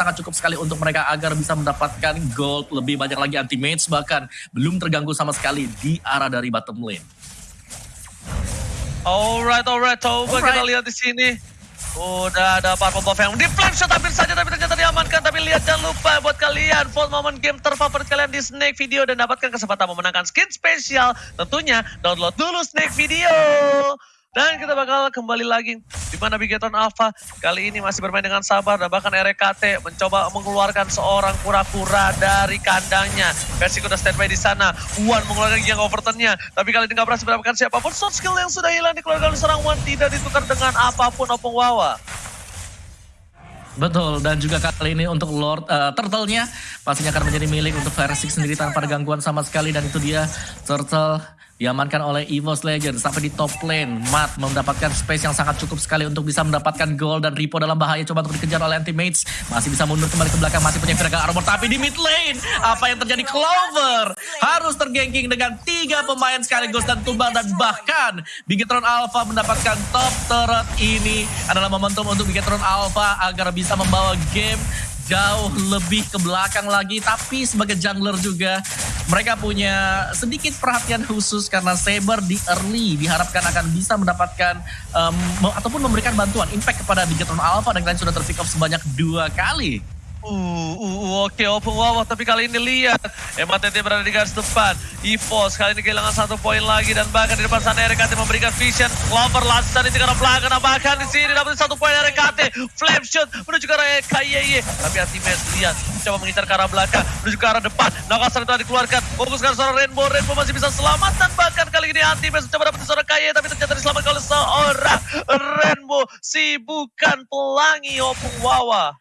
sangat cukup sekali untuk mereka agar bisa mendapatkan gold lebih banyak lagi anti-mates bahkan belum terganggu sama sekali di arah dari bottom lane. Alright, alright. Coba Alright. kita lihat di sini. Udah ada Purple Buff yang di flame shot hampir saja tapi ternyata diamankan. Tapi lihat jangan lupa buat kalian vote momen game terfavorit kalian di Snake Video dan dapatkan kesempatan memenangkan skin spesial. Tentunya download dulu Snake Video. Dan kita bakal kembali lagi di mana Bigetron Alpha kali ini masih bermain dengan sabar dan bahkan RKT mencoba mengeluarkan seorang kura-kura dari kandangnya. Versi udah standby di sana. Wan mengeluarkan yang overturnnya. Tapi kali ini nggak berhasil mendapatkan siapa pun. Short skill yang sudah hilang dikeluarkan oleh seorang Wan tidak ditukar dengan apa pun Opung Wawa. Betul, dan juga kali ini untuk Lord eh, Turtle-nya pastinya akan menjadi milik untuk Versik sendiri tanpa gangguan sama sekali dan itu dia Turtle diamankan oleh EVOS Legend sampai di top lane. Matt mendapatkan space yang sangat cukup sekali untuk bisa mendapatkan gol dan Ripo dalam bahaya coba untuk dikejar oleh anti-mates. Masih bisa mundur kembali ke belakang, masih punya Viraga Armor tapi di mid lane apa yang terjadi Clover harus tergengking dengan tiga pemain sekaligus dan tumbang dan bahkan Bigetron Alpha mendapatkan top turret ini adalah momentum untuk Bigetron Alpha agar bisa membawa game jauh lebih ke belakang lagi tapi sebagai jungler juga mereka punya sedikit perhatian khusus karena Saber di early diharapkan akan bisa mendapatkan um, ataupun memberikan bantuan impact kepada Bigetron Alpha dan kalian sudah terpick up sebanyak dua kali. Uh, uh, uh, oke, open wawah. Tapi kali ini lihat, MATT berada di garis depan. EVOS kali ini kehilangan satu poin lagi dan bahkan di depan sana RKT memberikan vision. Clover lancar di tengah belakang. Nah, bahkan di sini dapat satu poin RKT. Flame shot menuju ke arah KYY. Tapi Antimates lihat, coba mengincar ke arah belakang, menuju ke arah depan. Nakasar itu dikeluarkan. Fokus ke seorang Rainbow. Rainbow masih bisa selamat dan bahkan kali ini Antimates coba dapat seorang KYY tapi ternyata diselamatkan oleh seorang Rainbow. Si bukan pelangi Opung Wawa.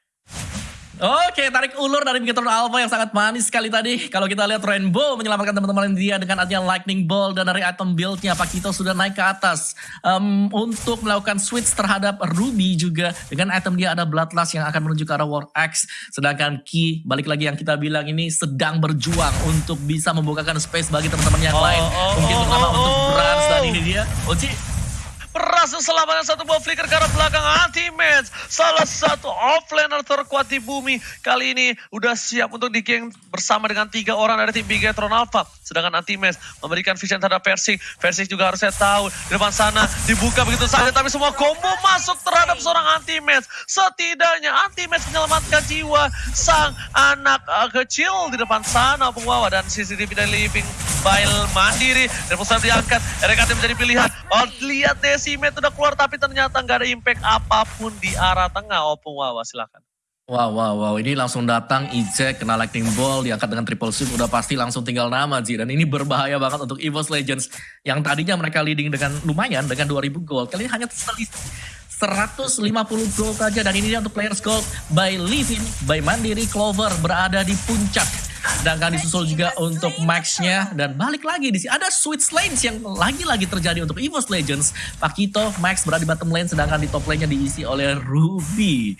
Oke, tarik ulur dari Bigetron Alpha yang sangat manis sekali tadi. Kalau kita lihat Rainbow menyelamatkan teman-teman dia dengan adanya Lightning Ball dan dari item build-nya Pakito sudah naik ke atas Em, untuk melakukan switch terhadap Ruby juga dengan item dia ada Bloodlust yang akan menuju ke arah War Axe. Sedangkan Ki balik lagi yang kita bilang ini sedang berjuang untuk bisa membukakan space bagi teman-teman yang Oh, lain. oh, Mungkin oh, terutama oh, untuk oh. Brans dan ini dia. Oci, Berhasil selamatkan satu buah flicker ke arah belakang Anti-Match. Salah satu offlaner terkuat di bumi. Kali ini udah siap untuk di bersama dengan tiga orang dari tim Bigetron Alpha. Sedangkan Anti-Match memberikan vision terhadap Versik. Versik juga harusnya tahu. Di depan sana dibuka begitu saja. Tapi semua combo masuk terhadap seorang Anti-Match. Setidaknya Anti-Match menyelamatkan jiwa sang anak uh, kecil di depan sana. Pengwawa dan CCTV dari Living Bile mandiri. Dan pusat diangkat. RKT menjadi pilihan. Oh lihat Decimet udah keluar tapi ternyata nggak ada impact apa pun di arah tengah. Opung Wawa silakan. Wow, wow, wow. Ini langsung datang, eject, kena lightning ball, diangkat dengan triple sweep, udah pasti langsung tinggal nama, Ji. Dan ini berbahaya banget untuk EVOS Legends. Yang tadinya mereka leading dengan lumayan, dengan 2000 gold. Kali ini hanya selisih 150 gold saja. Dan ini dia untuk players gold by Livin, by Mandiri, Clover berada di puncak. Sedangkan disusul juga untuk Max-nya. Dan balik lagi di sini ada switch lanes yang lagi-lagi terjadi untuk EVOS Legends. Pakito, Max berada di bottom lane, sedangkan di top lane-nya diisi oleh Ruby.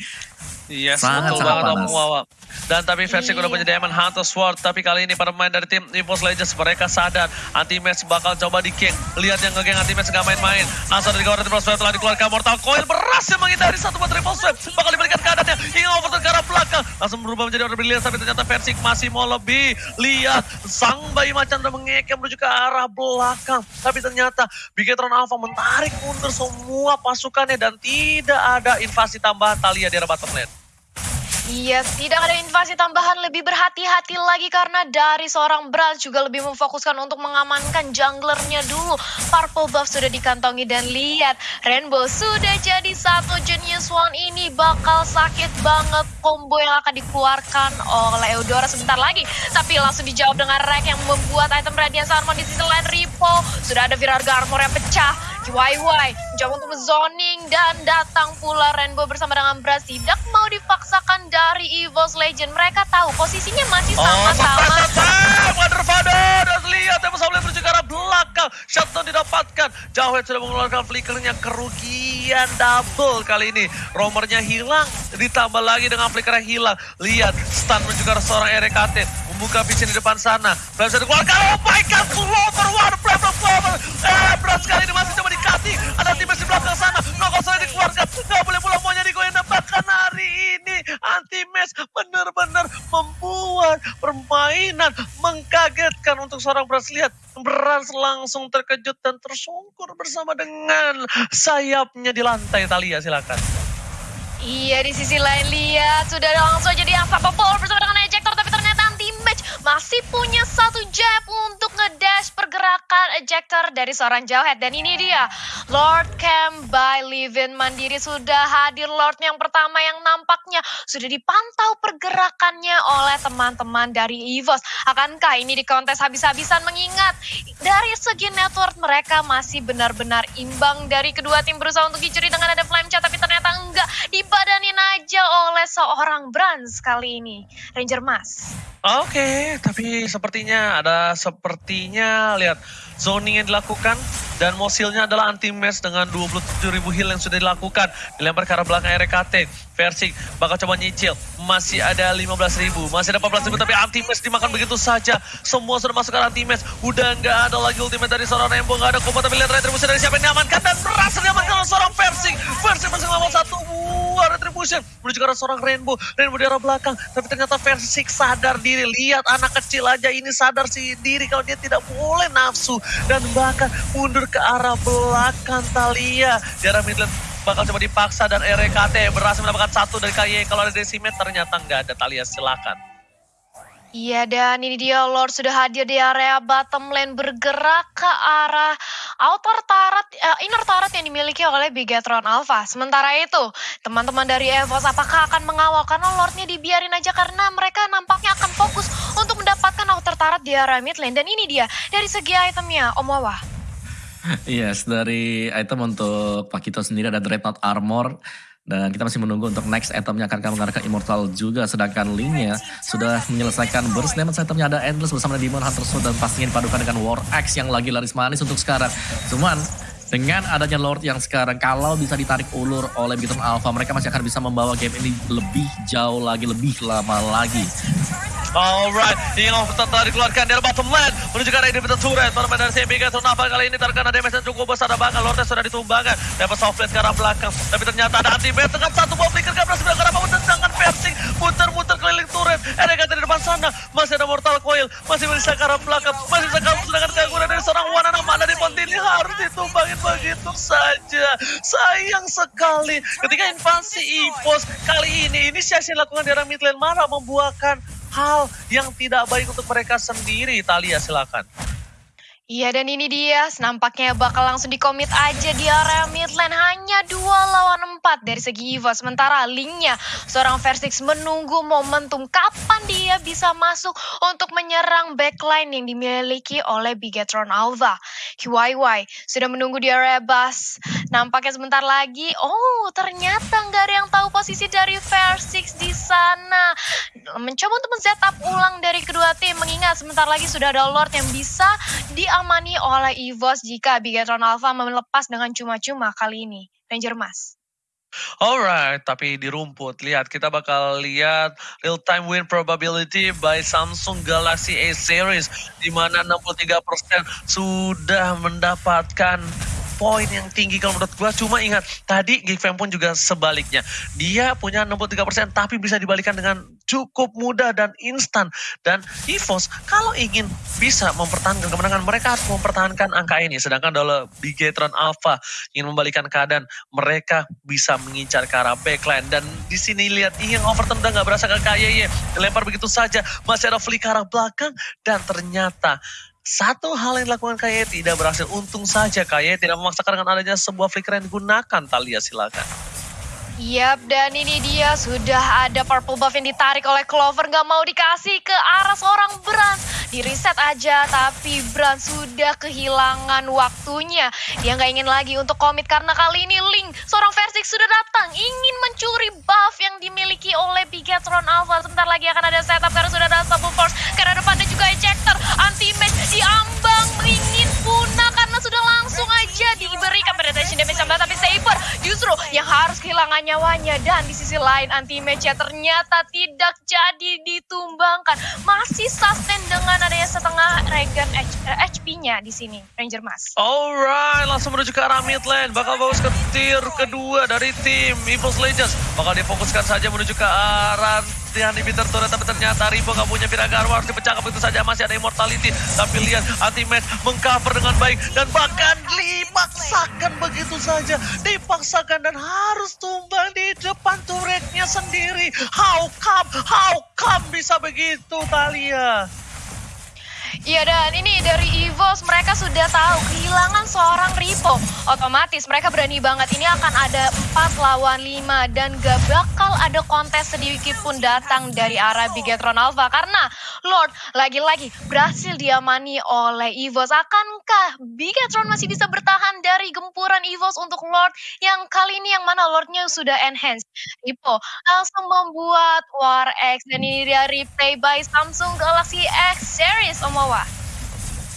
Yes, Sangat, betul sangat banget panas. Wawa. Dan tapi versi Iya. udah punya Diamond Hunter Sword. Tapi kali ini para pemain dari tim EVOS Legends mereka sadar. Anti-Match bakal coba di geng. Lihat yang nge-geng Anti-Match nggak main-main. Langsung dari kawasan triple swipe telah dikeluarkan Mortal Coil. Berhasil menghindari satu buat triple swipe. Bakal diberikan keadaannya. Ingin overturn ke arah belakang. Langsung berubah menjadi order brilliant. Tapi ternyata versi masih mau lebih. Lihat sang bayi macan udah mengekeh menuju ke arah belakang. Tapi ternyata Bigetron Alpha menarik mundur semua pasukannya. Dan tidak ada invasi tambahan Talia di arah bottom lane. Iya, tidak ada invasi tambahan lebih berhati-hati lagi karena dari seorang Brans juga lebih memfokuskan untuk mengamankan junglernya dulu. Purple buff sudah dikantongi dan lihat Rainbow sudah jadi satu Genius One ini bakal sakit banget combo yang akan dikeluarkan oleh Eudora sebentar lagi. Tapi langsung dijawab dengan Rek yang membuat item Radiance Armor di sisi lain Ripo. Sudah ada Virarga Armor yang pecah. YY mencoba untuk zoning dan datang pula Rainbow bersama dengan Bras tidak mau dipaksakan dari EVOS Legend. Mereka tahu posisinya masih Oh, sama-sama. sama Wonder Father dan lihat yang Samuel menuju ke arah belakang. Shutdown didapatkan. Jauhet sudah mengeluarkan flickernya kerugian double kali ini. Romernya hilang, ditambah lagi dengan flicker yang hilang. Lihat, stun menuju ke arah seorang RKT. Membuka vision di depan sana. Blast sudah dikeluarkan. Oh my god, Clover, one blast of. Eh, Blast kali ini masih coba dikati. Ada tim di belakang sana. Noko sudah dikeluarkan. Nggak boleh pulang maunya di goyang dan bahkan hari ini anti-match benar-benar membuat permainan mengkagetkan untuk seorang Brans. Lihat, Brans langsung terkejut dan tersungkur bersama dengan sayapnya di lantai. Talia, silakan. Iya di sisi lain lihat sudah langsung jadi unstoppable bersama dengan masih punya satu jab untuk ngedash pergerakan ejector dari seorang Jawhead dan ini dia Lord Camp by Livin Mandiri. Sudah hadir Lord yang pertama yang nampaknya sudah dipantau pergerakannya oleh teman-teman dari EVOS. Akankah ini di kontes habis-habisan? Mengingat dari segi network mereka masih benar-benar imbang dari kedua tim berusaha untuk dicuri dengan ada flame chat tapi ternyata enggak. Dibadanin aja oleh seorang Brans kali ini. Ranger Mas Oke, tapi sepertinya ada sepertinya lihat zoning yang dilakukan dan mosilnya adalah anti match dengan 27.000 heal yang sudah dilakukan. Dilempar ke arah belakang RKT. Versik bakal coba nyicil. Masih ada 15.000, masih ada 14.000 tapi anti match dimakan begitu saja. Semua sudah masuk ke anti match. Udah nggak ada lagi ultimate dari seorang Rainbow, nggak ada kombo tapi lihat retribusi dari siapa yang diamankan dan berhasil diamankan oleh seorang Versik. Versik masih ngelawan satu buah retribution menuju ke arah seorang Rainbow. Rainbow di arah belakang tapi ternyata Versik sadar diri. Lihat anak kecil aja ini sadar sih diri kalau dia tidak boleh nafsu dan bahkan mundur ke arah belakang Talia. Di arah mid lane bakal coba dipaksa dan RKT berhasil mendapatkan satu dari KY. Kalau ada Decimet ternyata nggak ada Talia silakan. Iya dan ini dia Lord sudah hadir di area bottom lane bergerak ke arah outer turret, uh, inner turret yang dimiliki oleh Bigetron Alpha. Sementara itu teman-teman dari EVOS apakah akan mengawal karena Lordnya dibiarin aja karena mereka nampaknya akan fokus untuk mendapatkan outer turret di area mid lane. Dan ini dia dari segi itemnya Om Wawa. Yes, dari item untuk Pakito sendiri ada Dreadnought Armor. Dan kita masih menunggu untuk next itemnya akan mengarah ke Immortal juga. Sedangkan linknya sudah menyelesaikan burst damage itemnya ada Endless bersama Demon Hunter Sword dan pastinya dipadukan dengan War Axe yang lagi laris manis untuk sekarang. Cuman dengan adanya Lord yang sekarang kalau bisa ditarik ulur oleh Biton Alpha mereka masih akan bisa membawa game ini lebih jauh lagi, lebih lama lagi. Alright, ini off telah dikeluarkan dari bottom lane menuju ke arah inhibitor turret. Dari CMB Gatron Naval kali ini terkena damage yang cukup besar. Bahkan Lordnya sudah ditumbangkan. Dapat soft lane ke arah belakang, tapi ternyata ada anti -bait dengan satu bom flicker ke berhasil melakukan apa dengan versing muter-muter keliling turret. Ada di depan sana, masih ada mortal coil, masih bisa ke arah belakang, masih bisa kabur sedangkan gangguan dari seorang Wanana mana di Pontini harus ditumbangin begitu saja. Sayang sekali. Ketika invasi EVOS kali ini inisiasi yang dilakukan di arah mid lane membuahkan hal yang tidak baik untuk mereka sendiri. Talia silakan. Iya dan ini dia, nampaknya bakal langsung dikomit aja di area lane. Hanya dua lawan empat dari segi EVA. Sementara linknya, seorang Versix menunggu momentum kapan dia bisa masuk untuk menyerang backline yang dimiliki oleh Bigetron Alva. QYY sudah menunggu di area bus. Nampaknya sebentar lagi, oh ternyata nggak ada yang tahu posisi dari Versix di sana. Mencoba untuk men-setup ulang dari kedua tim, mengingat sebentar lagi sudah ada Lord yang bisa di diamani oleh EVOS jika Bigetron Alpha melepas dengan cuma-cuma kali ini. Ranger Mas. Alright, tapi di rumput lihat kita bakal lihat real time win probability by Samsung Galaxy A series di mana 63% sudah mendapatkan poin yang tinggi kalau menurut gua. Cuma ingat tadi Gigfam pun juga sebaliknya. Dia punya 63% tapi bisa dibalikan dengan cukup mudah dan instan. Dan EVOS kalau ingin bisa mempertahankan kemenangan mereka harus mempertahankan angka ini. Sedangkan kalau Bigetron Alpha ingin membalikan keadaan mereka bisa mengincar ke arah backline. Dan di sini lihat yang overturn udah nggak berasa ke KYY dilempar begitu saja masih ada flick ke arah belakang dan ternyata satu hal yang dilakukan Kaye tidak berhasil. Untung saja Kaye tidak memaksakan dengan adanya sebuah flicker yang digunakan. Talia silakan. Yap, dan ini dia sudah ada purple buff yang ditarik oleh Clover. Gak mau dikasih ke arah seorang Brand. Di reset aja, tapi Brand sudah kehilangan waktunya. Dia nggak ingin lagi untuk komit karena kali ini Link, seorang Versix sudah datang. Ingin mencuri buff yang dimiliki oleh Bigetron Alpha. Sebentar lagi akan ada setup karena sudah ada Double Force. Karena depannya juga ejector. Anti-match diambang, diberikan penetration damage 19. Tapi Saber justru yang harus kehilangan nyawanya dan di sisi lain anti match ternyata tidak jadi ditumbangkan. Masih sustain dengan adanya setengah regen HP-nya di sini Ranger Mas. Alright, langsung menuju ke arah mid lane. Bakal bagus ke tier kedua dari tim Evos Legends. Bakal difokuskan saja menuju ke arah Tihan inhibitor turret tapi ternyata Rivo gak punya Viragarwa harus dipecahkan begitu saja. Masih ada immortality. Tapi lihat ultimate mengcover dengan baik dan bahkan dipaksakan begitu saja. Dipaksakan dan harus tumbang di depan turretnya sendiri. How come? How come bisa begitu Talia Iya dan ini dari EVOS mereka sudah tahu kehilangan seorang Ripo. Otomatis mereka berani banget ini akan ada 4 lawan 5 dan gak bakal ada kontes sedikit pun datang dari arah Bigetron Alpha karena Lord lagi-lagi berhasil diamani oleh EVOS. Akankah Bigetron masih bisa bertahan dari gempuran EVOS untuk Lord yang kali ini yang mana Lordnya sudah enhance. Ripo langsung membuat War X dan ini dia replay by Samsung Galaxy X Series Om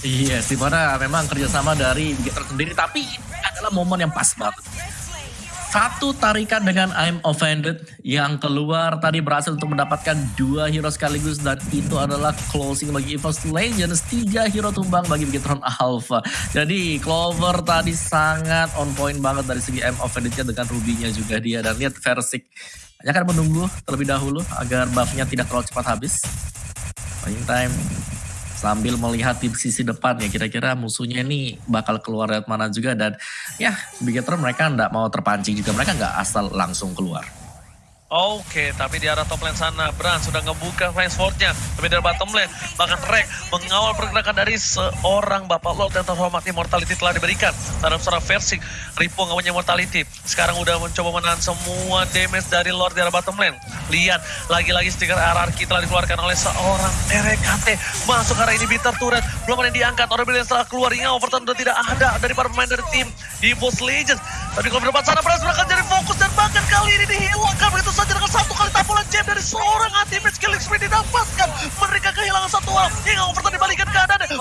Iya, yes, di mana memang kerjasama dari Bigetron sendiri, tapi ini adalah momen yang pas banget. Satu tarikan dengan I'm Offended yang keluar tadi berhasil untuk mendapatkan dua hero sekaligus dan itu adalah closing bagi EVOS Legends. Tiga hero tumbang bagi Bigetron Alpha. Jadi Clover tadi sangat on point banget dari segi I'm Offended-nya dengan Ruby-nya juga dia. Dan lihat Versik hanya akan menunggu terlebih dahulu agar buff-nya tidak terlalu cepat habis. Meantime sambil melihat di sisi depan ya kira-kira musuhnya ini bakal keluar dari mana juga dan ya Bigetron mereka nggak mau terpancing juga mereka nggak asal langsung keluar. Oke, tapi di arah top lane sana, Bran sudah ngebuka flank swordnya. Tapi dari bottom lane, bahkan Rek mengawal pergerakan dari seorang Bapak Lord yang terhormat Immortality telah diberikan. Dalam seorang versi, Ripo nggak punya Immortality. Sekarang udah mencoba menahan semua damage dari Lord di arah bottom lane. Lihat, lagi-lagi stiker RRQ telah dikeluarkan oleh seorang RKT. Masuk arah ini bitter turret, belum ada yang diangkat. Orang yang setelah keluar, hingga overturn sudah tidak ada dari para pemain dari tim Evos Legends. Tapi kalau di depan sana, Bran akan jadi fokus dan bahkan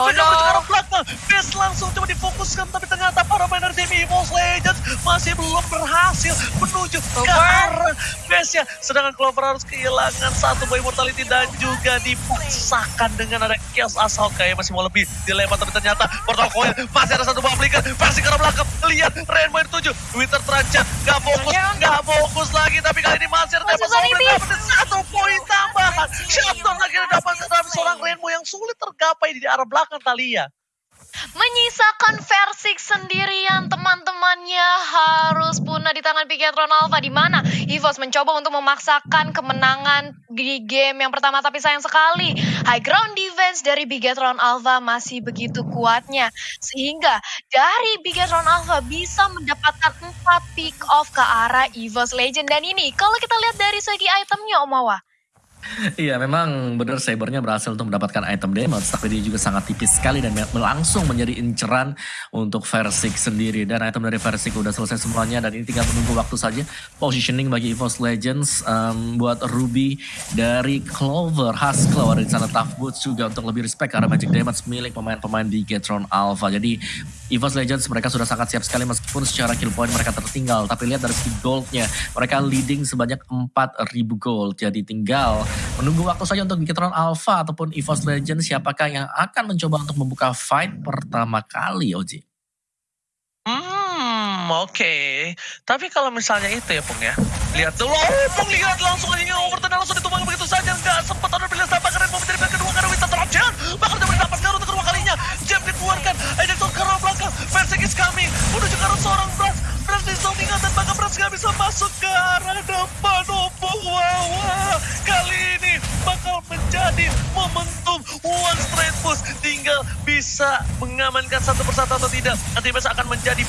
Oh, ke arah belakang. Base langsung coba difokuskan tapi ternyata para dari tim Evos Legends masih belum berhasil menuju ke arah base-nya. Sedangkan Clover harus kehilangan satu boy mortality dan juga dipaksakan dengan ada chaos asal kayak masih mau lebih dilempar tapi ternyata portal coil masih ada satu buah flicker. Pasti arah belakang. Lihat Rainbow dituju Winter terancam. Gak fokus gak fokus lagi tapi kali ini masih ada dapat satu poin tambahan. Shutdown di arah belakang Talia menyisakan Versik sendirian teman-temannya harus punah di tangan Bigetron Alpha di mana? EVOS mencoba untuk memaksakan kemenangan di game yang pertama tapi sayang sekali high ground defense dari Bigetron Alpha masih begitu kuatnya. Sehingga dari Bigetron Alpha bisa mendapatkan 4 pick off ke arah EVOS Legend. Dan ini kalau kita lihat dari segi itemnya Omawa Iya memang benar Sabernya berhasil untuk mendapatkan item damage tapi dia juga sangat tipis sekali dan langsung menjadi inceran untuk Versik sendiri. Dan item dari Versik udah selesai semuanya dan ini tinggal menunggu waktu saja positioning bagi EVOS Legends um, buat Ruby dari Clover, Husklaw ada di sana Tough Boots juga untuk lebih respect karena magic damage milik pemain-pemain di Getron Alpha. Jadi EVOS Legends mereka sudah sangat siap sekali meskipun secara kill point mereka tertinggal tapi lihat dari segi goldnya mereka leading sebanyak 4000 gold jadi tinggal menunggu waktu saja untuk Bigetron Alpha ataupun EVOS Legends siapakah yang akan mencoba untuk membuka fight pertama kali Oji. Hmm, oke. Okay. Tapi kalau misalnya itu ya, Pung ya. Lihat dulu, oh, Pung lihat langsung ini overturn langsung ditumbang begitu saja. Enggak sempat ada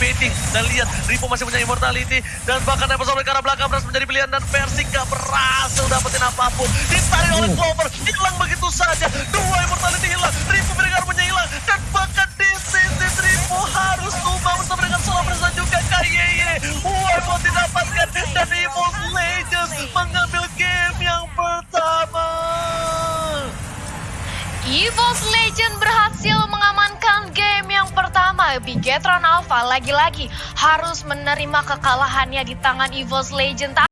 baiting. Dan lihat, Ripo masih punya immortality. Dan bahkan Evo sampai ke arah belakang Brans menjadi pilihan. Dan Persik gak berhasil dapetin apa pun. Ditarik oleh Clover, hilang begitu saja. Dua immortality hilang, Ripo punya hilang. Dan bahkan di sisi Ripo harus tumbang bersama dengan Solar Presa juga KYY. Wipe didapatkan dan Evo Legends mengambil game yang pertama. EVOS Legend berhasil Bigetron Alpha lagi-lagi harus menerima kekalahannya di tangan EVOS Legend.